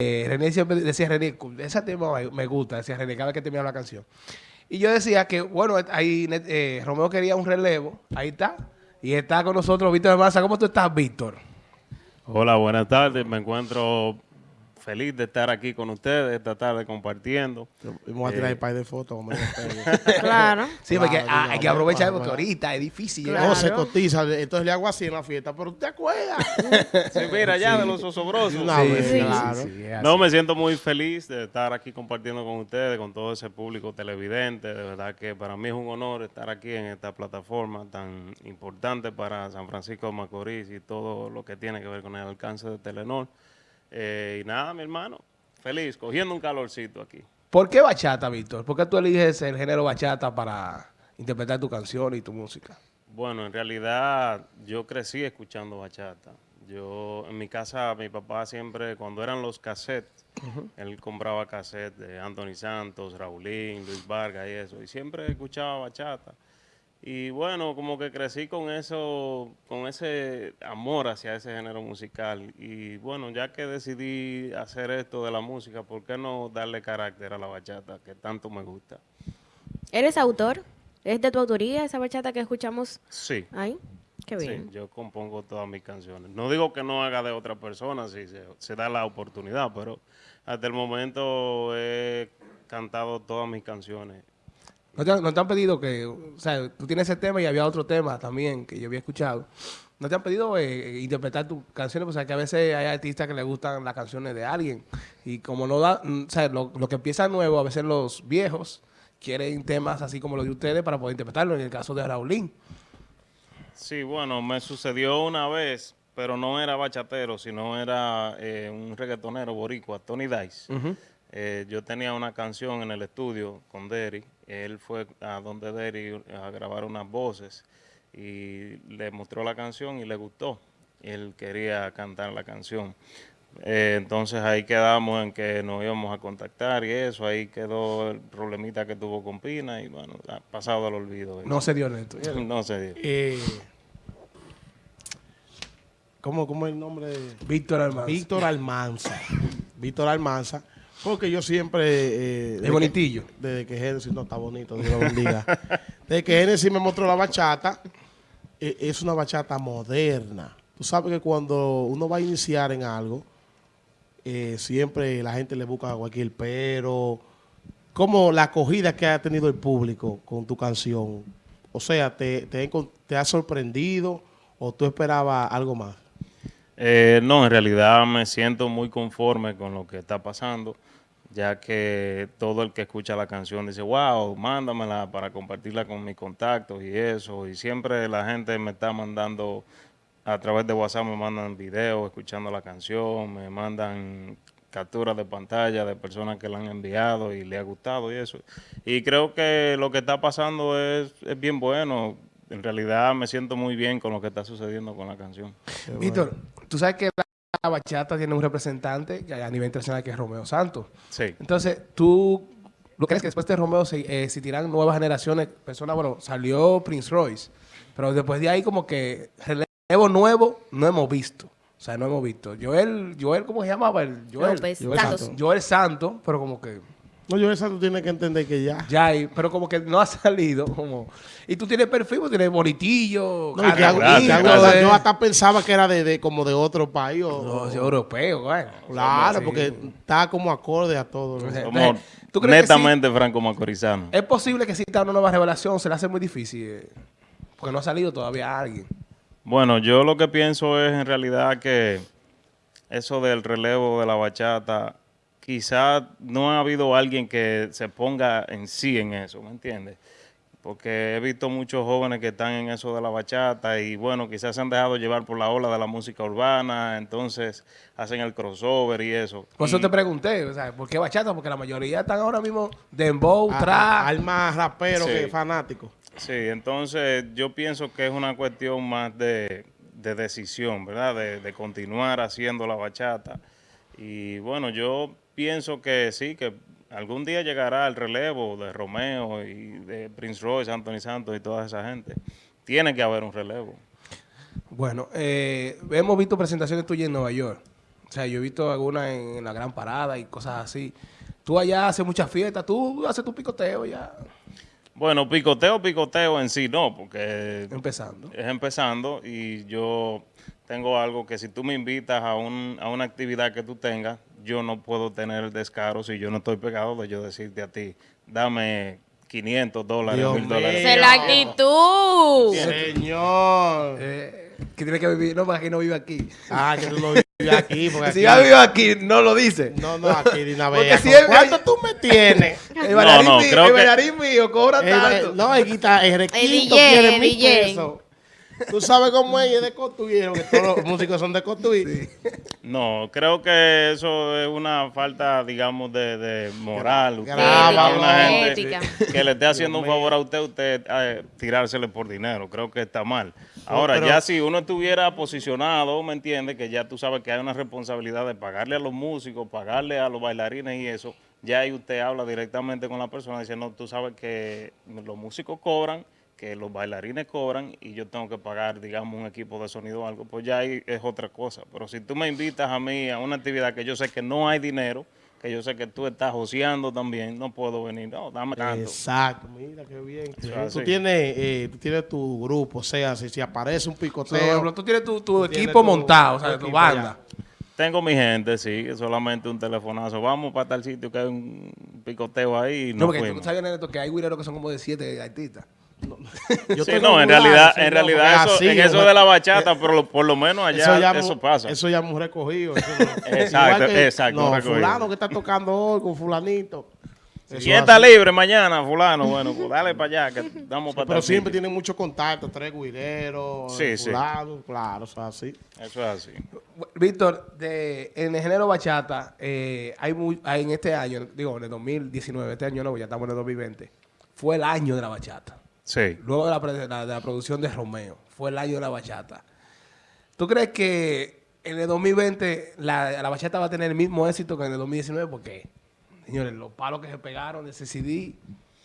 eh, René siempre decía, René, ese tema me gusta, decía René, cada vez que terminaba la canción. Y yo decía que, bueno, ahí eh, Romeo quería un relevo, ahí está. Y está con nosotros Víctor Massa. ¿Cómo tú estás, Víctor? Hola, buenas tardes. Me encuentro feliz de estar aquí con ustedes esta tarde compartiendo. Vamos a tirar el eh, par de fotos. claro. Sí, porque hay que aprovechar porque ahorita es difícil. No, se cotiza. Entonces le hago así en la fiesta. Pero ¿te acuerdas? sí, mira, ya de los osobrosos. Sí, claro. no, me siento muy feliz de estar aquí compartiendo con ustedes, con todo ese público televidente. De verdad que para mí es un honor estar aquí en esta plataforma tan importante para San Francisco de Macorís y todo lo que tiene que ver con el alcance de Telenor. Eh, y nada, mi hermano, feliz, cogiendo un calorcito aquí. ¿Por qué bachata, Víctor? ¿Por qué tú eliges el género bachata para interpretar tu canción y tu música? Bueno, en realidad yo crecí escuchando bachata. Yo, en mi casa, mi papá siempre, cuando eran los cassettes, él compraba cassettes de Anthony Santos, Raulín, Luis Vargas y eso, y siempre escuchaba bachata. Y bueno, como que crecí con eso, con ese amor hacia ese género musical. Y bueno, ya que decidí hacer esto de la música, ¿por qué no darle carácter a la bachata que tanto me gusta? ¿Eres autor? ¿Es de tu autoría esa bachata que escuchamos? Sí. Ahí. Qué bien. Sí, yo compongo todas mis canciones. No digo que no haga de otra persona si se da la oportunidad, pero hasta el momento he cantado todas mis canciones ¿No te, han pedido que, o sea, tú tienes ese tema y había otro tema también que yo había escuchado? ¿No te han pedido eh, interpretar tus canciones? Pues, o sea, que a veces hay artistas que les gustan las canciones de alguien. Y como no da, mm, o sea, lo, que empieza nuevo, a veces los viejos quieren temas así como los de ustedes para poder interpretarlo, en el caso de Raulín. Sí, bueno, me sucedió una vez, pero no era bachatero, sino era eh, un reggaetonero boricua, Tony Dice. Eh, yo tenía una canción en el estudio con Derry. Él fue a donde Derry a grabar unas voces y le mostró la canción y le gustó. Él quería cantar la canción. Eh, entonces ahí quedamos en que nos íbamos a contactar y eso, ahí quedó el problemita que tuvo con Pina y bueno, ha pasado al olvido. No se dio neto. no se dio. Eh, ¿cómo, es el nombre? De... Víctor Almanza. Víctor Almanza. Víctor Almanza porque yo siempre... Eh, es bonitillo. desde que Genesis, no está bonito, Dios lo bendiga. desde que Genesis me mostró la bachata, eh, es una bachata moderna. Tú sabes que cuando uno va a iniciar en algo, eh, siempre la gente le busca cualquier pero. Como la acogida que ha tenido el público con tu canción. O sea, ¿te, te, te ha sorprendido o tú esperabas algo más? Eh, no, en realidad me siento muy conforme con lo que está pasando, ya que todo el que escucha la canción dice, wow, mándamela para compartirla con mis contactos y eso, y siempre la gente me está mandando, a través de WhatsApp me mandan videos escuchando la canción, me mandan capturas de pantalla de personas que la han enviado y le ha gustado y eso. Y creo que lo que está pasando es, es bien bueno, en realidad me siento muy bien con lo que está sucediendo con la canción. Víctor, tú sabes que la bachata tiene un representante a nivel internacional que es Romeo Santos. Sí. Entonces, tú ¿lo crees que después de Romeo se eh, existirán nuevas generaciones? Personas, bueno, salió Prince Royce, pero después de ahí como que relevo nuevo no hemos visto. O sea, no hemos visto. Joel, Joel ¿cómo se llamaba? El Joel, Joel, Santos. Joel Santos, pero como que... No, yo esa tú tienes que entender que ya. Ya, pero como que no ha salido. como Y tú tienes perfil, pues, tienes bonitillo. No, yo hasta pensaba que era de, como de otro país. O, no, europeo, güey. Claro, porque está como acorde a todo. ¿tú netamente franco-macorizano. Es posible que exista una nueva revelación, se le hace muy difícil. Eh, porque no ha salido todavía alguien. Bueno, yo lo que pienso es en realidad que eso del relevo de la bachata quizás no ha habido alguien que se ponga en sí en eso, ¿me entiendes? Porque he visto muchos jóvenes que están en eso de la bachata y bueno, quizás se han dejado llevar por la ola de la música urbana, entonces hacen el crossover y eso. Por eso te pregunté, o sea, ¿por qué bachata? Porque la mayoría están ahora mismo dembow, trap. Hay más rapero que fanático. Sí, entonces yo pienso que es una cuestión más de, decisión, ¿verdad? De, de continuar haciendo la bachata. Y bueno, yo pienso que sí, que algún día llegará el relevo de Romeo y de Prince Royce, Anthony Santos y toda esa gente. Tiene que haber un relevo. Bueno, eh, hemos visto presentaciones tuyas en Nueva York. O sea, yo he visto algunas en, en la gran parada y cosas así. Tú allá haces muchas fiestas, tú haces tu picoteo ya Bueno, picoteo, picoteo en sí no, porque empezando. es empezando y yo tengo algo que si tú me invitas a, un, a una actividad que tú tengas, yo no puedo tener el descaro si yo no estoy pegado de yo decirte a ti, dame 500 dólares, Dios 1000 dólares. Es la actitud. Señor. Eh, que tiene que vivir, no, porque aquí no vive aquí. Ah, que tú lo vives aquí. Porque Si aquí- ya vive aquí, no lo dice. No, no, aquí de una Porque vez. si ¿Cuánto tú me tienes? El bailarín, no, mío, creo el que- mío cobra Eh, tanto. no, el guita, el requinto DJ, quiere el mil DJ. pesos. Tú sabes cómo es, y es de Cotuí, que todos los músicos son de Cotuí. No, creo que eso es una falta, digamos, de, de moral. Usted Graba, es una gente que le esté haciendo un favor a usted, usted eh, tirársele por dinero. Creo que está mal. Ahora, pero- ya si uno estuviera posicionado, ¿me entiende? Que ya tú sabes que hay una responsabilidad de pagarle a los músicos, pagarle a los bailarines y eso. Ya ahí usted habla directamente con la persona diciendo, tú sabes que los músicos cobran, que los bailarines cobran y yo tengo que pagar, digamos, un equipo de sonido o algo, pues ya ahí es otra cosa. Pero si tú me invitas a mí a una actividad que yo sé que no hay dinero, que yo sé que tú estás joseando también, no puedo venir, no, dame tanto. Exacto, mira qué bien. Tú, tienes, eh, tú tienes tu grupo, o sea, si, si aparece un Por picoteo. ejemplo, tú tienes tu, tu equipo tu- montado, o sea, tu banda. Tengo mi gente, sí, que solamente un telefonazo. Vamos para tal sitio que hay un picoteo ahí y No, porque tú fuimos. sabes, Neto, que hay güireros que son como de siete artistas. Yo Sí, no, en realidad, sí, en realidad eso, así, en eso de la bachata, pero lo- por lo menos allá eso, ya mu- pasa. Eso ya hemos recogido. eso no. Exacto, que, exacto, No, recogido. fulano que está tocando hoy con fulanito. Eso ¿Quién está libre mañana, fulano? Bueno, pues dale para allá, que damos para Pero siempre tienen mucho contacto, tres guireros, Sí, sí. fulano, claro, eso es así. Eso es así. Víctor, de, en el género bachata, eh, hay, muy, hay en este año, digo, en el 2019, este año no, ya estamos en el 2020, fue el año de la bachata. Sí. Luego la, de la producción de Romeo, fue el año de la bachata. ¿Tú crees que en el 2020 la, la bachata va a tener el mismo éxito que en el 2019? Porque, señores, los palos que se pegaron de ese CD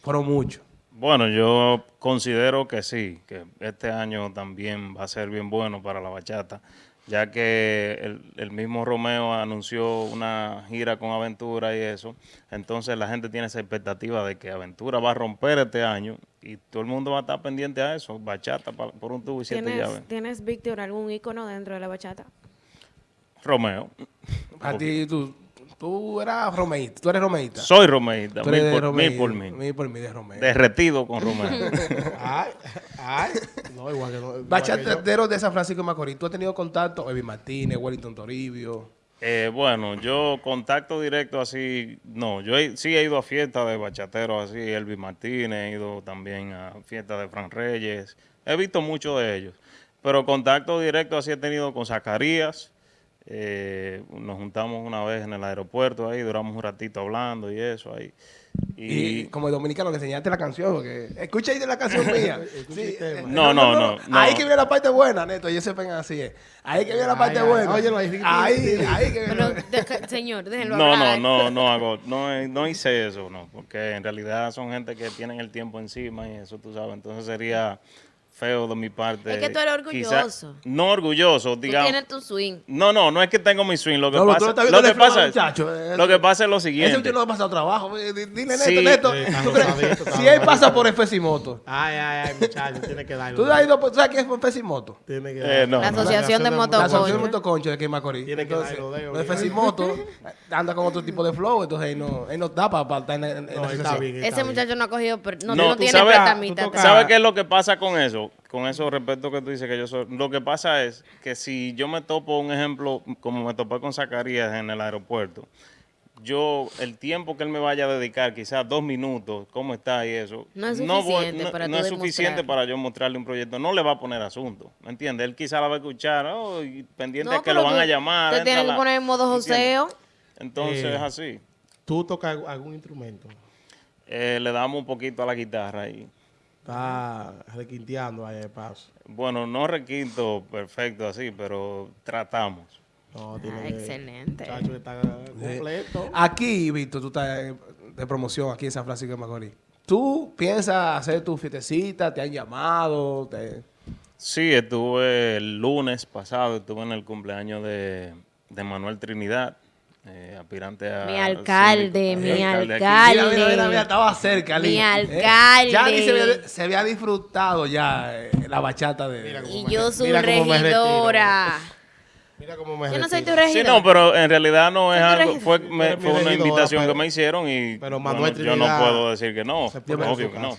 fueron muchos. Bueno, yo considero que sí, que este año también va a ser bien bueno para la bachata, ya que el, el mismo Romeo anunció una gira con Aventura y eso, entonces la gente tiene esa expectativa de que Aventura va a romper este año y todo el mundo va a estar pendiente a eso, bachata pa- por un tubo y siete llaves. ¿Tienes, ¿Tienes, Víctor, algún ícono dentro de la bachata? Romeo, A ti, tú, tú eras romeísta, tú eres romeísta. soy romeísta, Tú mil por, mil por mil, Mil por mil de Romeo. derretido con Romeo. Ay, ay. No, igual que no. Bachateros de San Francisco de Macorís, ¿tú has tenido contacto? Evi Martínez, Wellington Toribio. Eh, bueno, yo contacto directo así, no, yo he- sí he ido a fiestas de bachateros así, Elvis Martínez, he ido también a fiestas de Fran Reyes, he visto muchos de ellos, pero contacto directo así he tenido con Zacarías, eh, nos juntamos una vez en el aeropuerto ahí, duramos un ratito hablando y eso ahí. Y, Y, como dominicano que enseñaste la canción, porque escucha ahí de la canción mía. Sí, eh, No, no, no, no. Ahí que viene la parte buena, Neto, ellos sepan así es. Ahí que viene la parte Ay, ay, buena. óyelo ahí, ahí, ahí que Pero, viene. deja- señor, déjenlo no, no, hablar. no, no hago, no, no hice eso, no, porque en realidad son gente que tienen el tiempo encima y eso tú sabes, entonces sería feo de mi parte. Es que tú eres Quizá- orgulloso. no orgulloso, Tú digamos. tienes tu swing. No, no, no es que tengo mi swing, lo que No, tú pasa, lo que el pasa, es, eh, lo que pasa es lo Ese siguiente. muchacho no ha pasado trabajo. eh, di- Dile, Neto, Sí. Neto. Sí, ¿tú crees? Si él pasa por Fesimoto, Ay, ay, ay, muchacho, tiene que darlo. ¿tú has ido por, ¿tú sabes qué es por Fesimoto? Tiene que Eh, no, La no. asociación de La motoconchos. asociación de motoconchos de aquí en Macorís. Tiene que darlo lo de Fesimoto anda con otro tipo de flow, entonces él no, él no da para estar en, en- la Ese muchacho no ha cogido, no, tú tiene tú tocas- ¿Sabes qué es lo que pasa con eso? Con eso respeto que tú dices que yo soy. Lo que pasa es que si yo me topo, un ejemplo, como me topé con Zacarías en el aeropuerto, yo, el tiempo que él me vaya a dedicar, quizás dos minutos, cómo está y eso, No es suficiente no- para no tú es suficiente demostrar. para yo mostrarle un proyecto. No le va a poner asunto, ¿me entiendes? Él quizás la va a escuchar, oh, y pendiente que lo van a llamar. Te tienes que poner en modo joseo. Entonces Eh, es así. ¿Tú tocas algún instrumento? Eh, le damos un poquito a la guitarra y Está requinteando ahí de paso. bueno, no requinto perfecto así, pero tratamos. No, tiene Ah, excelente. Está completo. Aquí, Víctor, tú estás eh, de promoción aquí en San Francisco de Macorís. ¿Tú piensas hacer tu fiestecita? ¿Te han llamado? Te... Sí, estuve el lunes pasado, estuve en el cumpleaños de, de Manuel Trinidad, eh, aspirante a... Mi alcalde, síndico- mi alcalde alcalde. Mira, mira, mira, mira, estaba cerca, Mi. Eh, alcalde. Ya ni se había, se había disfrutado ya eh, la bachata de... Mira cómo Y me yo re- soy mira cómo me retiro. regidora. Mira cómo me Yo no soy tu retiro. regidora. Sí, no, pero en realidad no es Soy algo, fue, me- mi fue una regidora, invitación pero- que me hicieron y pero bueno, Manuel yo no puedo decir que no, obvio que no.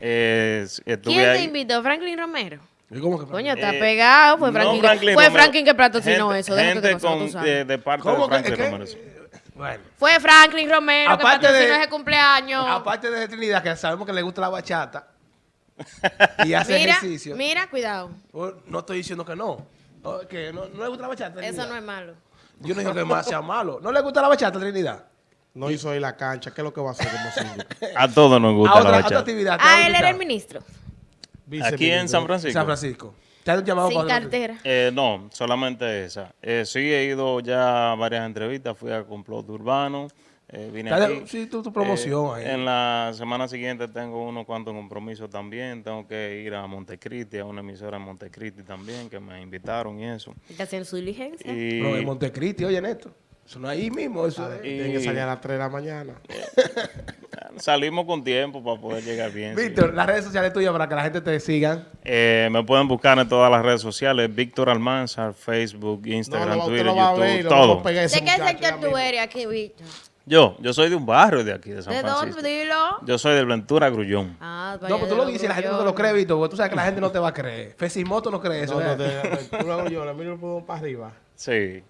Eh, ¿Quién te invitó? ¿Franklin Romero? ¿Y cómo que Coño, está Eh, pegado. Fue no Franklin, Franklin que, fue. Franklin que patrocinó eso. Gente con- de, parte ¿Cómo de Franklin que- Romero. Bueno, Fue Franklin Romero Aparte que patrocinó de- ese cumpleaños. aparte de Trinidad, que sabemos que le gusta la bachata y hace mira, ejercicio, mira, cuidado. oh, no estoy diciendo que no. Oh, que no, no le gusta la bachata. Eso Trinidad. no es malo. Yo no digo que más sea malo. ¿No le gusta la bachata, Trinidad? No hizo ahí la cancha. ¿Qué es lo que va a hacer como? A todos nos gusta a la otra, a otra bachata. actividad. ¿te Ah, él era el ministro. Aquí en San Francisco. San Francisco. ¿Te han llamado Sin para- cartera. Eh, no, solamente esa. Eh, sí he ido ya a varias entrevistas, fui a Complot Urbano, eh, vine aquí. sí, tu- tu promoción ahí. En la semana siguiente tengo unos cuantos compromisos también, tengo que ir a Montecristi, a una emisora en Montecristi también, que me invitaron y eso. Está haciendo su diligencia. Y Pero en Montecristi, oye, Néstor. Eso no es ahí mismo. Eso es. Tienen que salir a las 3 de la mañana. salimos con tiempo para poder llegar bien. sí. Víctor, las redes sociales tuyas para que la gente te sigan. Eh, me pueden buscar en todas las redes sociales, Víctor Almanzar, Facebook, Instagram, lo, Twitter, lo a ver YouTube, lo a todo. a ¿De qué muchacho sector tú eres aquí, Víctor? Yo, yo soy de un barrio de aquí, de San ¿De Francisco. dónde? Dilo. Yo soy de Ventura Grullón. Ah, No, pues tú lo dices y la gente no te lo cree, Víctor, porque tú sabes que la gente no te va a creer. Fesimoto no cree eso. No, no, lo hago yo, le miro el pulmón para arriba. Sí.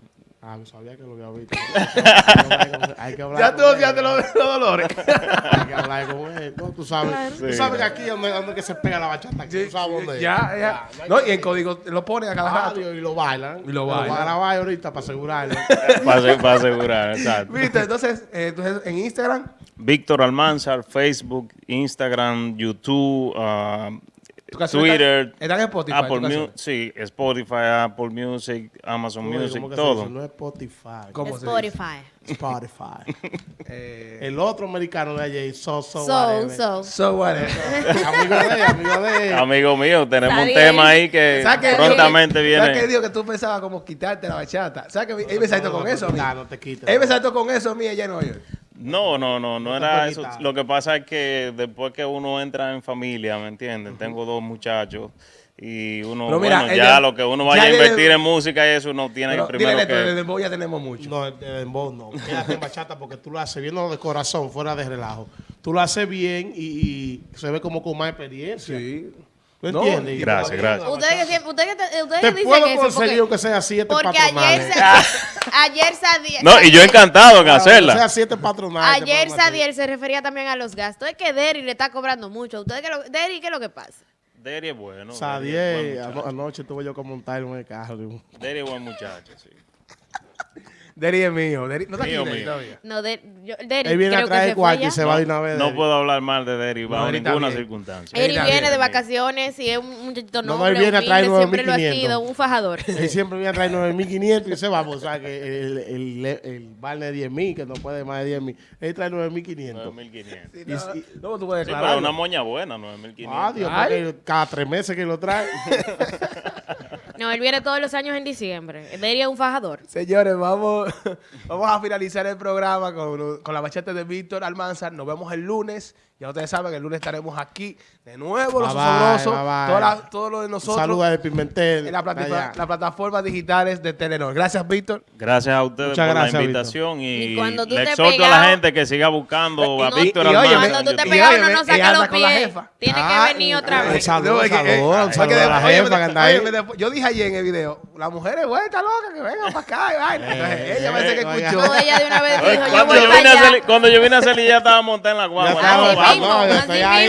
Ah, yo sabía que lo había visto. Hay que hablar Ya con tú él. ya te lo los dolores. Hay que hablar con él. No, tú sabes. Tú sabes que aquí es donde, donde que se pega la bachata. Aquí, tú sabes dónde es. ya, ya. No, y en código lo ponen a cada rato. Radio y lo bailan. Y lo bailan. Lo van a grabar ahorita para asegurarlo. Para, asegurar, exacto. Víctor, entonces, eh, entonces, en Instagram, Víctor Almanzar, Facebook, Instagram, YouTube, tu canción Twitter, está, está en Spotify. Apple. Music, sí, Spotify, Apple Music, Amazon Oye, Music, ¿cómo que se todo. dice? No es Spotify. ¿Cómo se dice? Spotify. Spotify. Eh, El otro americano de allí, so, so, So, whatever. so. so whatever. Amigo de él, amigo de él. Amigo mío, tenemos Está un bien. tema ahí que prontamente ¿Sabes qué viene. digo? Que tú pensabas como quitarte la bachata. ¿Sabes que él me saltó con eso? No, no te quites. Él me saltó con eso a mí allá en Nueva York. No, no, no, no era eso. Lo que pasa es que después que uno entra en familia, ¿me entienden? Tengo dos muchachos y uno, Pero mira, bueno, ella- ya lo que uno vaya ya a invertir en música y eso uno tiene Pero que dile, primero Néstor, de que... dembow ya tenemos mucho. No, de dembow no. Quédate en bachata porque tú lo haces bien, no de corazón, fuera de relajo. Tú lo haces bien y, y se ve como con más experiencia. Sí. ¿Tú No, entiendes? Gracias, gracias. Ustedes que ustedes que, ustedes Te que dicen puedo eso. conseguir Porque, aunque sea siete porque ayer, patronales. ayer Sadiel. No, y yo encantado en hacerla. siete patronales. te Ayer. Sadiel se refería también a los gastos. Es que Derry le está cobrando mucho. ¿Ustedes qué lo, Derry, qué es lo que pasa? Deri es bueno. Sadiel, anoche tuve yo que montar en el carro. Deri es buen muchacho, sí. Deri es mío. Deri, no está aquí Mío, Deri mío. todavía. No, de, yo, Derry Él viene a creo que traer se fue cuarto y ya. se va de una vez. No Derry. puedo hablar mal de Deri bajo Deri está ninguna bien. circunstancia. Él viene de vacaciones y es un muchachito No, no, noble, él viene a traer humilde, siempre lo ha 9.500. sido, un fajador. Él siempre viene a traer 9.500 y se va, pues, o sea, que el, el, el, el vale de 10.000, que no puede más de 10.000. Él trae 9.500. 9.500. Sí, no, y- no, tú puedes Sí, pero una moña buena, 9.500. Ah, Dios, Ay. porque cada tres meses que lo trae. No, él viene todos los años en diciembre. Derry es un fajador. Señores, vamos, vamos a finalizar el programa con, con la bachata de Víctor Almanzar. Nos vemos el lunes. Ya ustedes saben que el lunes estaremos aquí de nuevo, los la- todo lo de nosotros Saludos de Pimentel. en la plataforma, allá. las plataformas digitales de Telenor. Gracias, Víctor. Gracias a ustedes Muchas por gracias, la Víctor. invitación y, Y cuando tú le exhorto a la gente que siga buscando a No, Víctor y- y. Cuando tú te pegas, uno no saca los pies. Tiene Ah, que venir otra vez. Saludos, a la jefa que anda ahí. Yo dije ayer en el video, la mujer es vuelta loca, que venga para acá. Y vaina. Eh, Entonces, ella parece eh, que escuchó. No, ella de una vez dijo, yo voy yo vine a salir, Cuando yo vine a salir ya estaba montada en la guagua.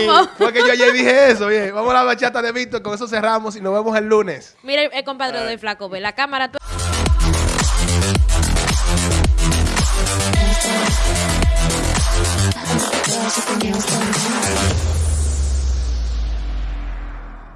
No, Porque yo ayer dije eso, bien. Vamos a la bachata de Víctor, con eso cerramos y nos vemos el lunes. Mira, el compadre de Flaco, ve la cámara... There's